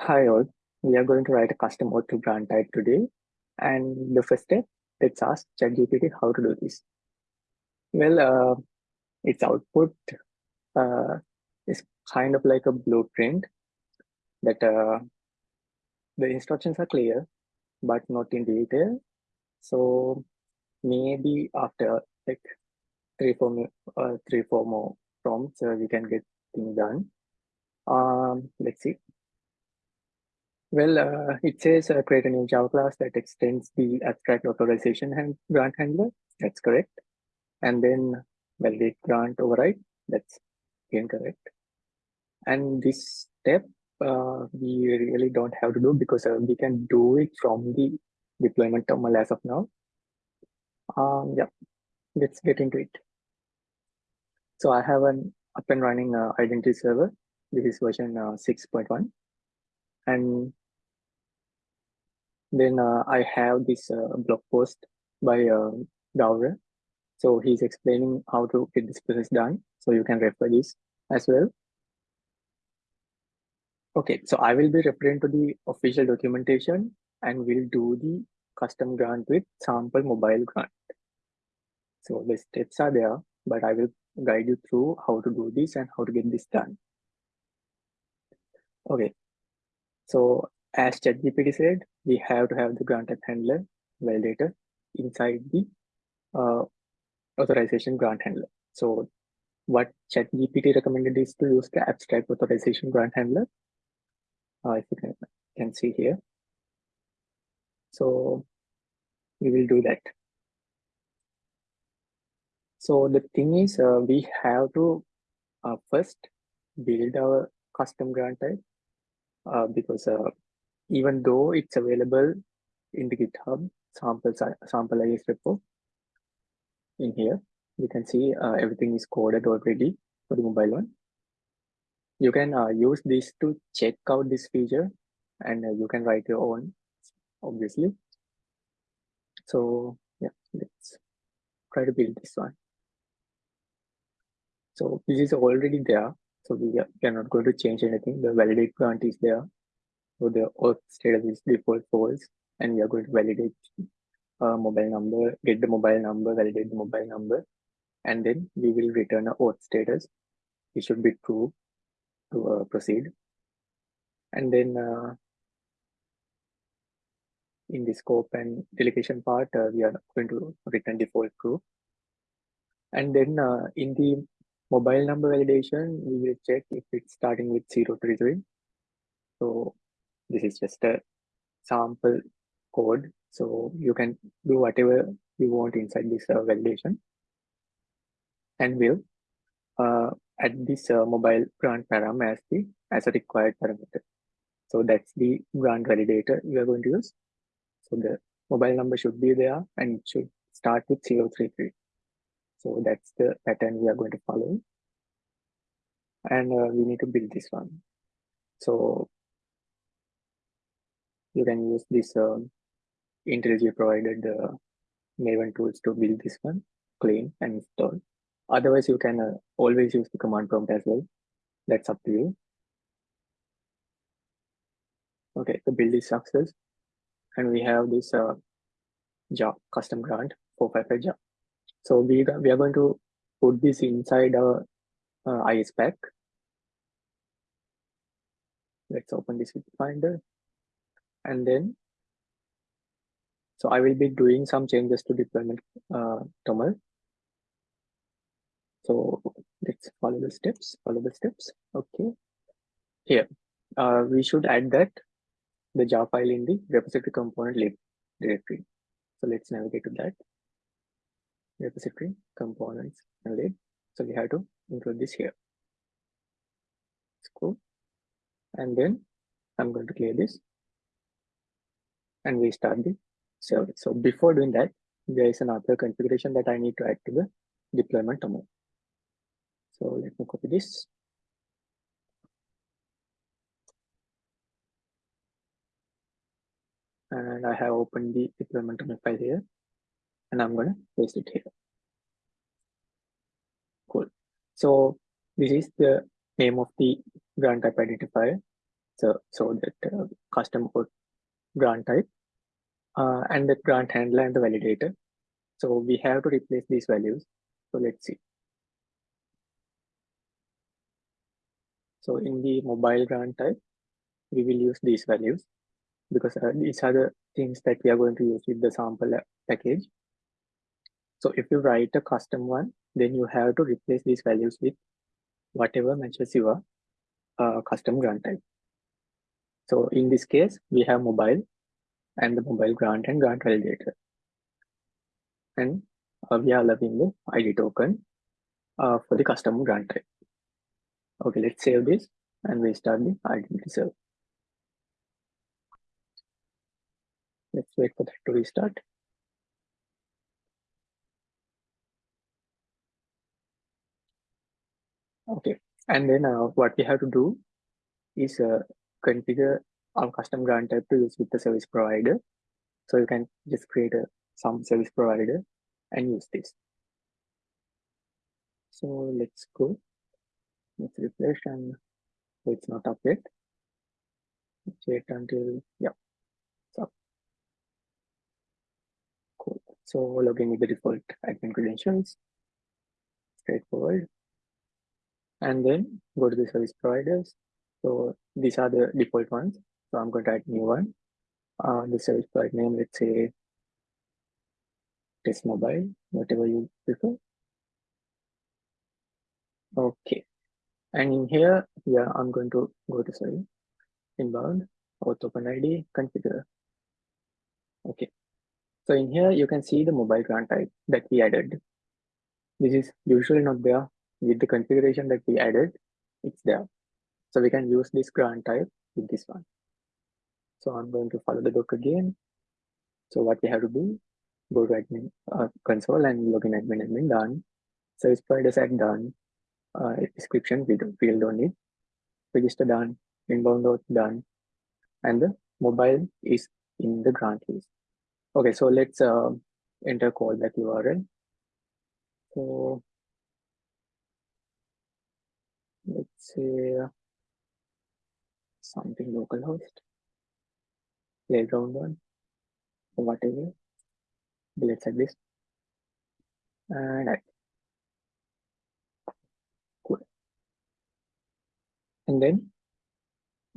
Hi all, we are going to write a custom OAuth grant type today. And the first step, let's ask ChatGPT how to do this. Well, uh, its output uh, is kind of like a blueprint that uh, the instructions are clear, but not in detail. So maybe after like three, four, uh, three, four more prompts, uh, we can get things done. Um, let's see. Well, uh, it says uh, create a new Java class that extends the abstract authorization hand grant handler. That's correct. And then validate grant override. That's incorrect. And this step uh, we really don't have to do because uh, we can do it from the deployment terminal as of now. Um, yeah, let's get into it. So I have an up and running uh, identity server. This is version uh, 6.1. And then uh, I have this uh, blog post by uh. So he's explaining how to get this process done. So you can refer this as well. Okay, so I will be referring to the official documentation and we'll do the custom grant with sample mobile grant. So the steps are there, but I will guide you through how to do this and how to get this done. Okay, so as ChatGPT said, we have to have the grant handler validator inside the uh, authorization grant handler. So what ChatGPT recommended is to use the abstract authorization grant handler. Uh, if you can, can see here. So we will do that. So the thing is, uh, we have to uh, first build our custom grant type uh, because uh, even though it's available in the GitHub sample sample IS repo in here, you can see uh, everything is coded already for the mobile one. You can uh, use this to check out this feature and uh, you can write your own, obviously. So yeah, let's try to build this one. So this is already there. So we are, we are not going to change anything. The validate grant is there. So the auth status is default false, and we are going to validate a mobile number, get the mobile number, validate the mobile number, and then we will return a auth status. It should be true to uh, proceed. And then uh, in the scope and delegation part, uh, we are going to return default true. And then uh, in the mobile number validation, we will check if it's starting with 033. So this is just a sample code. So you can do whatever you want inside this uh, validation. And we'll uh, add this uh, mobile grant param as the as a required parameter. So that's the grant validator we are going to use. So the mobile number should be there and it should start with 033. So that's the pattern we are going to follow. And uh, we need to build this one. So you can use this uh, IntelliJ provided uh, Maven tools to build this one, clean and install. Otherwise, you can uh, always use the command prompt as well. That's up to you. Okay, the build is success. And we have this uh, job custom grant 455 job. So we, we are going to put this inside our uh, IS pack. Let's open this with Finder and then so I will be doing some changes to deployment uh, toml. So let's follow the steps, follow the steps. Okay. Here, uh, we should add that the jar file in the repository component lib directory. So let's navigate to that repository components and lib. So we have to include this here. It's cool. And then I'm going to clear this and we start the service. So before doing that, there is another configuration that I need to add to the deployment toml. So let me copy this. And I have opened the deployment toml file here, and I'm going to paste it here. Cool. So this is the name of the grant type identifier. so, so that uh, custom code grant type uh, and the grant handler and the validator. So we have to replace these values. So let's see. So in the mobile grant type, we will use these values because uh, these are the things that we are going to use with the sample package. So if you write a custom one, then you have to replace these values with whatever matches your uh, custom grant type. So in this case, we have mobile and the mobile grant and grant validator. And uh, we are allowing the ID token uh, for the custom grant type. Okay, let's save this and restart the identity server. Let's wait for that to restart. Okay, and then uh, what we have to do is uh, configure our custom grant type to use with the service provider. So you can just create a some service provider and use this. So let's go. Let's refresh and it's not up yet. Let's wait until yeah. So cool. So login with the default admin credentials. Straightforward. And then go to the service providers. So these are the default ones. So I'm going to add new one. Uh, the service provider name, let's say test mobile, whatever you prefer. Okay. And in here, yeah, I'm going to go to sorry, inbound, auth open ID, configure. Okay. So in here, you can see the mobile grant type that we added. This is usually not there with the configuration that we added. It's there. So we can use this grant type with this one. So I'm going to follow the book again. So what we have to do, go to admin uh, console and log in admin admin done. Service providers at done. Uh, description with field only. Register done. Inbound auth done. And the mobile is in the grant list. Okay, so let's uh, enter callback URL. So let's say something localhost playground one whatever. Let's like this. And I, cool. And then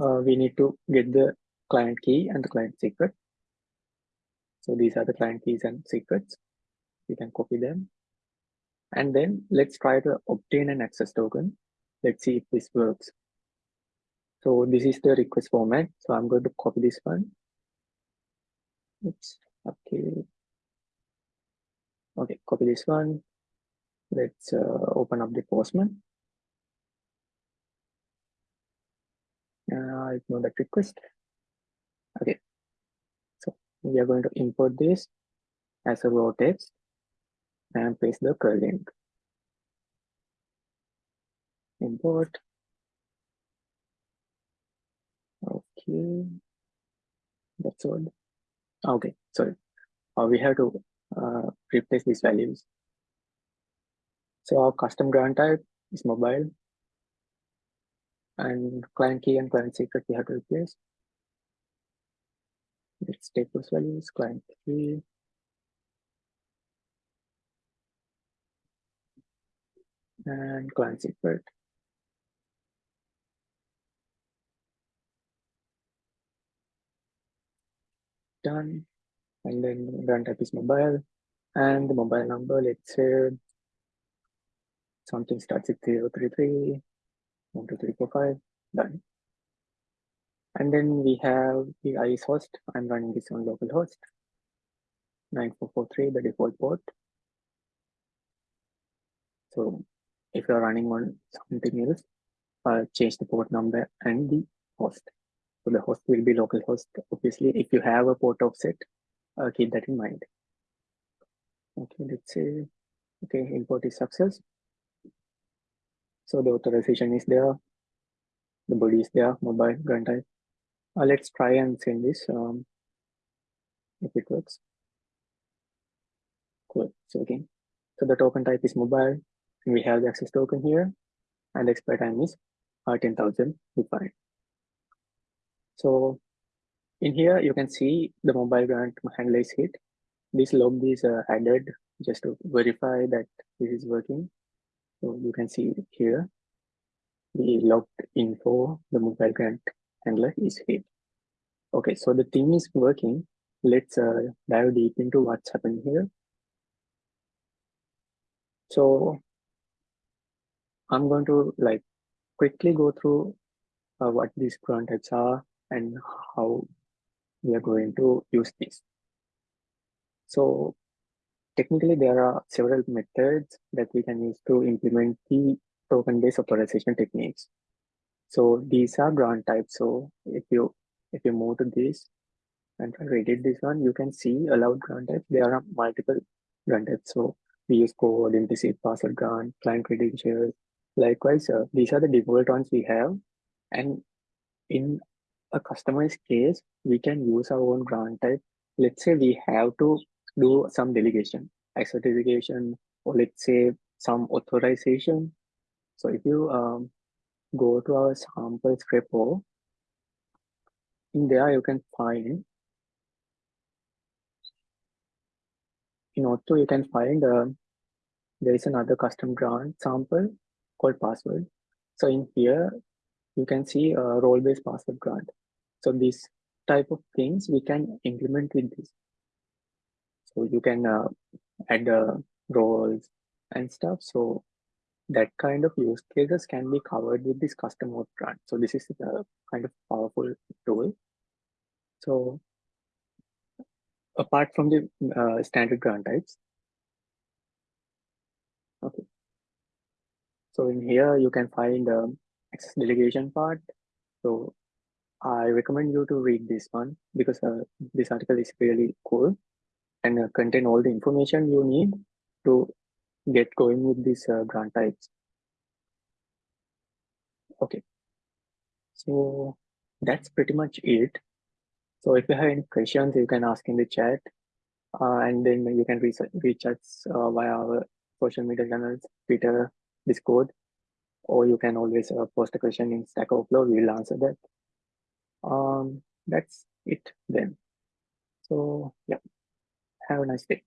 uh, we need to get the client key and the client secret. So these are the client keys and secrets. You can copy them. And then let's try to obtain an access token. Let's see if this works so this is the request format so i'm going to copy this one Oops. Okay. Okay, copy this one. Let's uh, open up the Postman. Uh, ignore that request. Okay. So we are going to import this as a raw text and paste the curl link. Import. That's all. Okay, sorry. Uh, we have to uh, replace these values. So our custom grant type is mobile and client key and client secret we have to replace. Let's take those values, client key. And client secret. Done. And then run type is mobile. And the mobile number, let's say something starts with 033, 12345, done. And then we have the IS host. I'm running this on localhost 9443, the default port. So if you're running on something else, uh, change the port number and the host. So the host will be localhost. Obviously, if you have a port offset, uh, keep that in mind. Okay, let's say, okay, import is success. So the authorization is there. The body is there, mobile, grant type. Uh, let's try and send this um, if it works. Cool. So again, so the token type is mobile. And we have the access token here, and expire time is uh, 10,000 defined. So in here, you can see the mobile grant handler is hit. This log is uh, added just to verify that this is working. So you can see here, the logged info, the mobile grant handler is hit. Okay, so the thing is working. Let's uh, dive deep into what's happening here. So I'm going to like quickly go through uh, what these grant types are and how we are going to use this. So technically there are several methods that we can use to implement the token-based authorization techniques. So these are grant types. So if you if you move to this and edit this one, you can see allowed grant types. There are multiple grant types. So we use code, implicit password grant, client credentials. Likewise, uh, these are the default ones we have. And in a customized case, we can use our own grant type. Let's say we have to do some delegation, certification, or let's say some authorization. So if you um, go to our samples repo, in there you can find in Auth0 you can find uh, there is another custom grant sample called password. So in here you can see a role-based password grant. So these type of things we can implement with this. So you can uh, add uh, roles and stuff. So that kind of use cases can be covered with this custom auth grant. So this is a kind of powerful tool. So apart from the uh, standard grant types, okay. So in here you can find the um, access delegation part. So I recommend you to read this one because uh, this article is really cool and uh, contain all the information you need to get going with these uh, grant types. Okay, so that's pretty much it. So if you have any questions, you can ask in the chat uh, and then you can reach, reach us uh, via our social media channels, Twitter, Discord, or you can always uh, post a question in Stack Overflow. We will answer that. Um, that's it then. So yeah, have a nice day.